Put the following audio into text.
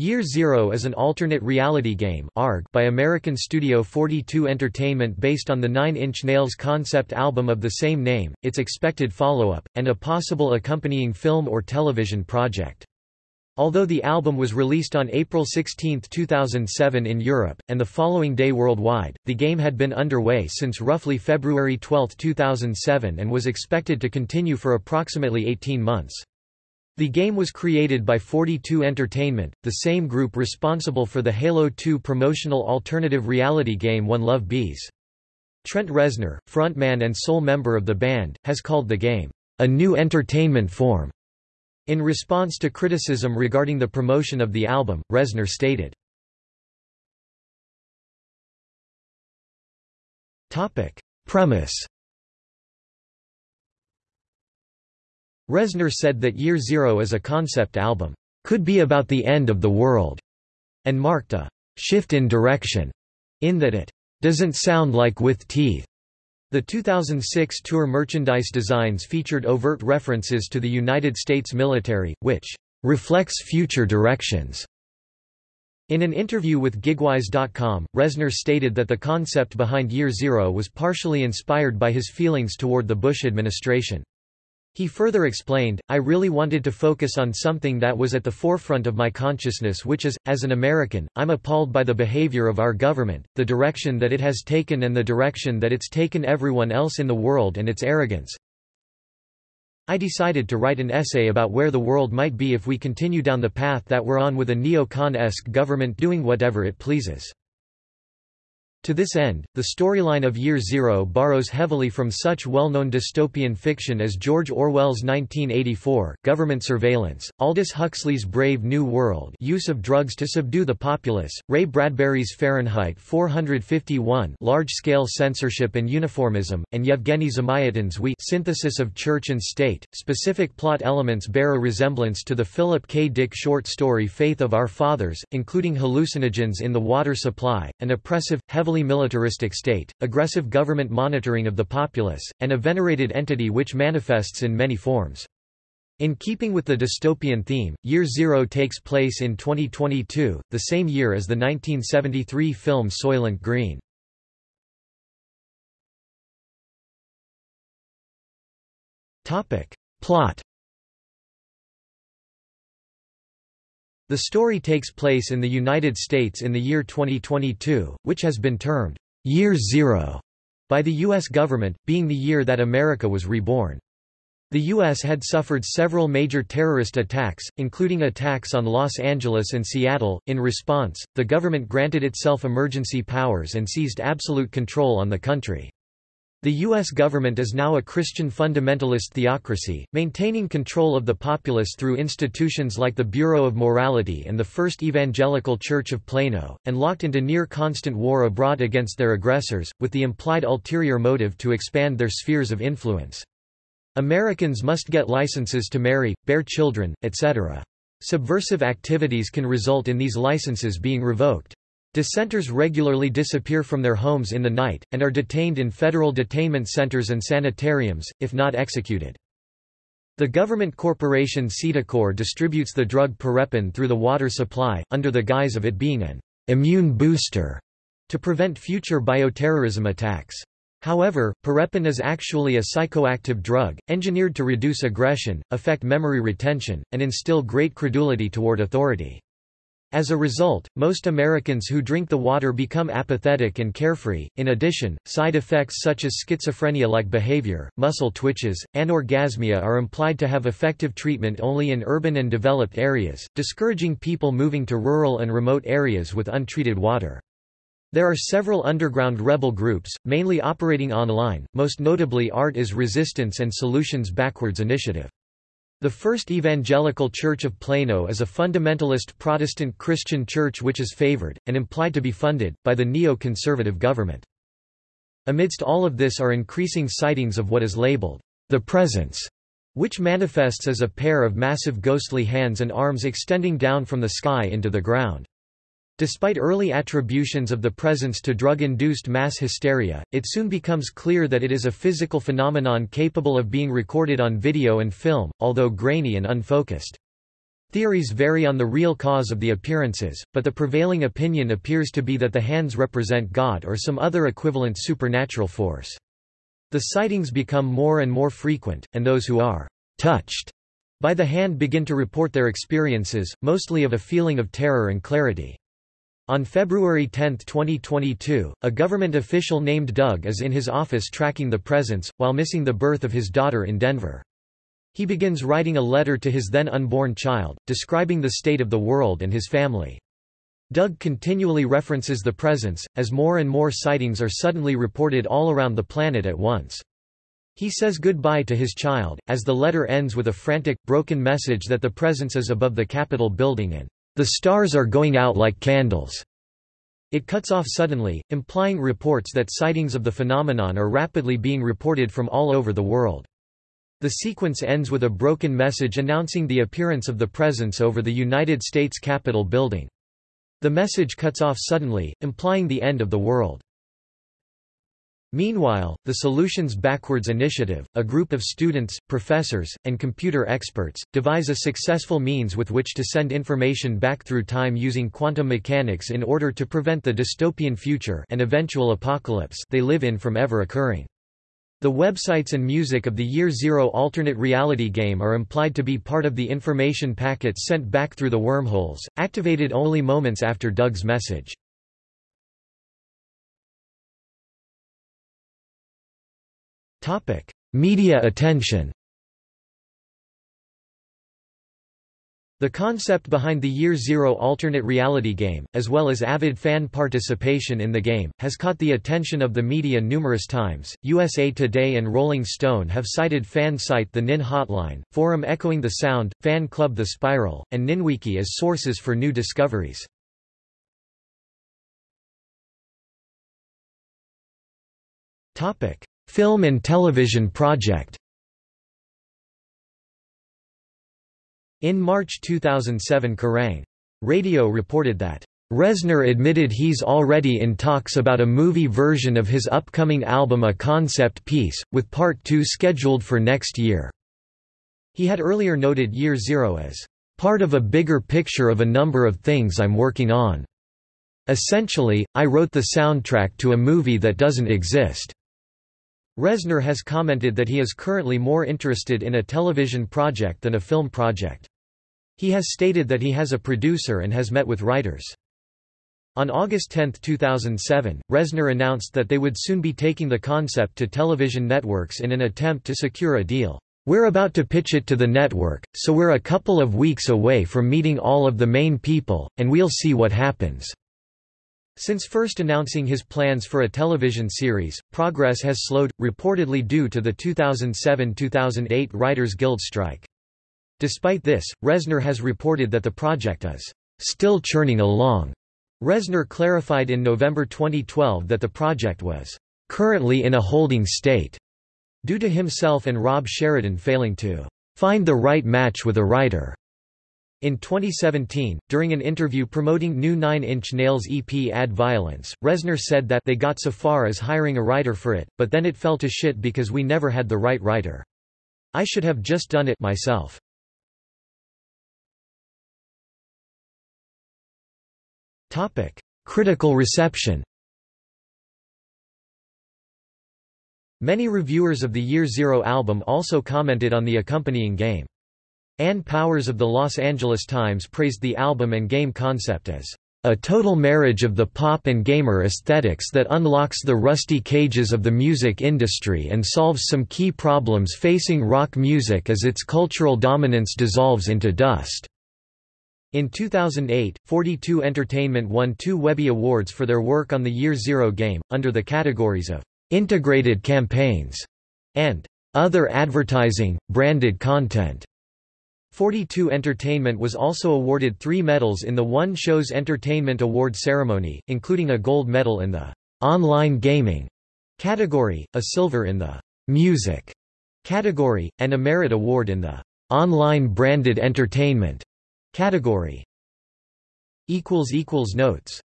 Year Zero is an alternate reality game by American studio 42 Entertainment based on the Nine Inch Nails concept album of the same name, its expected follow-up, and a possible accompanying film or television project. Although the album was released on April 16, 2007 in Europe, and the following day worldwide, the game had been underway since roughly February 12, 2007 and was expected to continue for approximately 18 months. The game was created by 42 Entertainment, the same group responsible for the Halo 2 promotional alternative reality game One Love Bees. Trent Reznor, frontman and sole member of the band, has called the game, "...a new entertainment form." In response to criticism regarding the promotion of the album, Reznor stated, Premise Reznor said that Year Zero as a concept album, "...could be about the end of the world," and marked a "...shift in direction," in that it "...doesn't sound like with teeth." The 2006 tour merchandise designs featured overt references to the United States military, which "...reflects future directions." In an interview with Gigwise.com, Reznor stated that the concept behind Year Zero was partially inspired by his feelings toward the Bush administration. He further explained, I really wanted to focus on something that was at the forefront of my consciousness which is, as an American, I'm appalled by the behavior of our government, the direction that it has taken and the direction that it's taken everyone else in the world and its arrogance. I decided to write an essay about where the world might be if we continue down the path that we're on with a neo-con-esque government doing whatever it pleases. To this end, the storyline of Year Zero borrows heavily from such well-known dystopian fiction as George Orwell's 1984, Government Surveillance, Aldous Huxley's Brave New World use of drugs to subdue the populace, Ray Bradbury's Fahrenheit 451 large-scale censorship and uniformism, and Yevgeny Zamyatin's We synthesis of church and state. Specific plot elements bear a resemblance to the Philip K. Dick short story Faith of Our Fathers, including hallucinogens in the water supply, an oppressive, heavily heavily militaristic state, aggressive government monitoring of the populace, and a venerated entity which manifests in many forms. In keeping with the dystopian theme, Year Zero takes place in 2022, the same year as the 1973 film Soylent Green. Plot The story takes place in the United States in the year 2022, which has been termed Year Zero by the U.S. government, being the year that America was reborn. The U.S. had suffered several major terrorist attacks, including attacks on Los Angeles and Seattle. In response, the government granted itself emergency powers and seized absolute control on the country. The U.S. government is now a Christian fundamentalist theocracy, maintaining control of the populace through institutions like the Bureau of Morality and the First Evangelical Church of Plano, and locked into near-constant war abroad against their aggressors, with the implied ulterior motive to expand their spheres of influence. Americans must get licenses to marry, bear children, etc. Subversive activities can result in these licenses being revoked. Dissenters regularly disappear from their homes in the night, and are detained in federal detainment centers and sanitariums, if not executed. The government corporation Cedocore distributes the drug Parepin through the water supply, under the guise of it being an immune booster to prevent future bioterrorism attacks. However, Parepin is actually a psychoactive drug, engineered to reduce aggression, affect memory retention, and instill great credulity toward authority. As a result, most Americans who drink the water become apathetic and carefree. In addition, side effects such as schizophrenia like behavior, muscle twitches, and anorgasmia are implied to have effective treatment only in urban and developed areas, discouraging people moving to rural and remote areas with untreated water. There are several underground rebel groups, mainly operating online, most notably Art is Resistance and Solutions Backwards Initiative. The First Evangelical Church of Plano is a fundamentalist Protestant Christian church which is favored, and implied to be funded, by the neo-conservative government. Amidst all of this are increasing sightings of what is labeled, the presence, which manifests as a pair of massive ghostly hands and arms extending down from the sky into the ground. Despite early attributions of the presence to drug-induced mass hysteria, it soon becomes clear that it is a physical phenomenon capable of being recorded on video and film, although grainy and unfocused. Theories vary on the real cause of the appearances, but the prevailing opinion appears to be that the hands represent God or some other equivalent supernatural force. The sightings become more and more frequent, and those who are touched by the hand begin to report their experiences, mostly of a feeling of terror and clarity. On February 10, 2022, a government official named Doug is in his office tracking the presence, while missing the birth of his daughter in Denver. He begins writing a letter to his then unborn child, describing the state of the world and his family. Doug continually references the presence, as more and more sightings are suddenly reported all around the planet at once. He says goodbye to his child, as the letter ends with a frantic, broken message that the presence is above the Capitol building and, "...the stars are going out like candles." It cuts off suddenly, implying reports that sightings of the phenomenon are rapidly being reported from all over the world. The sequence ends with a broken message announcing the appearance of the presence over the United States Capitol building. The message cuts off suddenly, implying the end of the world. Meanwhile, the Solutions Backwards Initiative, a group of students, professors, and computer experts, devise a successful means with which to send information back through time using quantum mechanics in order to prevent the dystopian future and eventual apocalypse they live in from ever occurring. The websites and music of the Year Zero alternate reality game are implied to be part of the information packets sent back through the wormholes, activated only moments after Doug's message. Media attention The concept behind the Year Zero alternate reality game, as well as avid fan participation in the game, has caught the attention of the media numerous times. USA Today and Rolling Stone have cited fan site The Nin Hotline, forum Echoing the Sound, fan club The Spiral, and NinWiki as sources for new discoveries. Film and television project In March 2007 Kerrang! Radio reported that, "...Reznor admitted he's already in talks about a movie version of his upcoming album A Concept Piece, with Part 2 scheduled for next year." He had earlier noted Year Zero as, "...part of a bigger picture of a number of things I'm working on. Essentially, I wrote the soundtrack to a movie that doesn't exist." Reznor has commented that he is currently more interested in a television project than a film project. He has stated that he has a producer and has met with writers. On August 10, 2007, Reznor announced that they would soon be taking the concept to television networks in an attempt to secure a deal. We're about to pitch it to the network, so we're a couple of weeks away from meeting all of the main people, and we'll see what happens. Since first announcing his plans for a television series, progress has slowed, reportedly due to the 2007–2008 Writers Guild strike. Despite this, Reznor has reported that the project is still churning along. Reznor clarified in November 2012 that the project was currently in a holding state due to himself and Rob Sheridan failing to find the right match with a writer. In 2017, during an interview promoting new Nine Inch Nails EP Add Violence, Reznor said that they got so far as hiring a writer for it, but then it fell to shit because we never had the right writer. I should have just done it myself. Topic: Critical reception Many reviewers of the Year Zero album also commented on the accompanying game. Ann Powers of the Los Angeles Times praised the album and game concept as a total marriage of the pop and gamer aesthetics that unlocks the rusty cages of the music industry and solves some key problems facing rock music as its cultural dominance dissolves into dust. In 2008, 42 Entertainment won two Webby Awards for their work on the Year Zero game, under the categories of integrated campaigns and other advertising, branded content. 42 Entertainment was also awarded three medals in the One Shows Entertainment Award ceremony, including a gold medal in the online gaming category, a silver in the music category, and a merit award in the online branded entertainment category. Notes